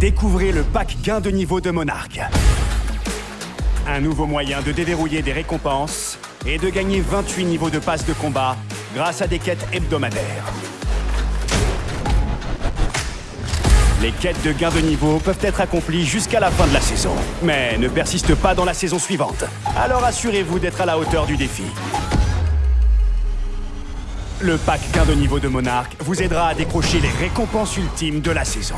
Découvrez le pack gain de niveau de Monarch. Un nouveau moyen de déverrouiller des récompenses et de gagner 28 niveaux de passe de combat grâce à des quêtes hebdomadaires. Les quêtes de gain de niveau peuvent être accomplies jusqu'à la fin de la saison, mais ne persistent pas dans la saison suivante. Alors assurez-vous d'être à la hauteur du défi. Le pack gain de niveau de monarque vous aidera à décrocher les récompenses ultimes de la saison.